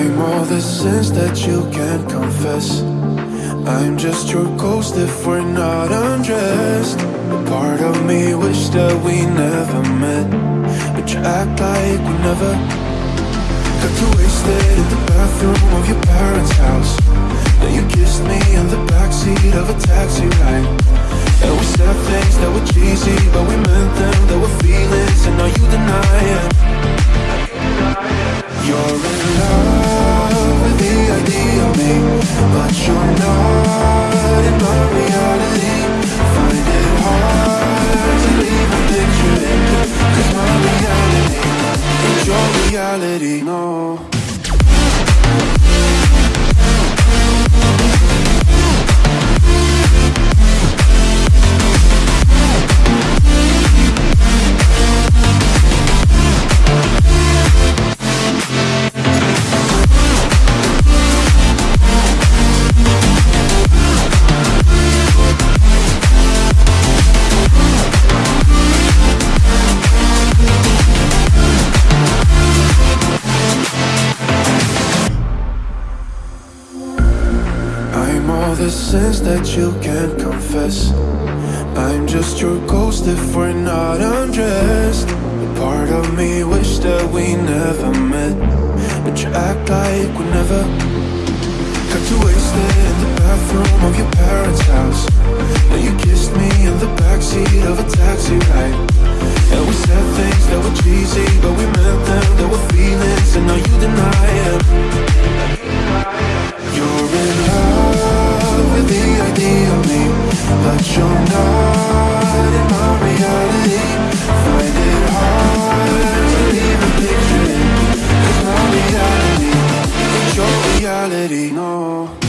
I'm all the sins that you can't confess. I'm just your ghost if we're not undressed. Part of me wish that we never met, but you act like we never. Got too wasted in the bathroom of your parents' house. Then you kissed me in the backseat of a taxi ride. And we said things that were cheesy, but but you're not in my reality. Find it hard to leave a picture my reality your reality, no. the sense that you can't confess. I'm just your ghost if we're not undressed. A part of me wish that we never met. But you act like we never Got you wasted in the bathroom of your parents' house. Then you kissed me in the backseat of a taxi ride. And we said things that were cheesy But we meant them, there were feelings And now you deny it reality. No.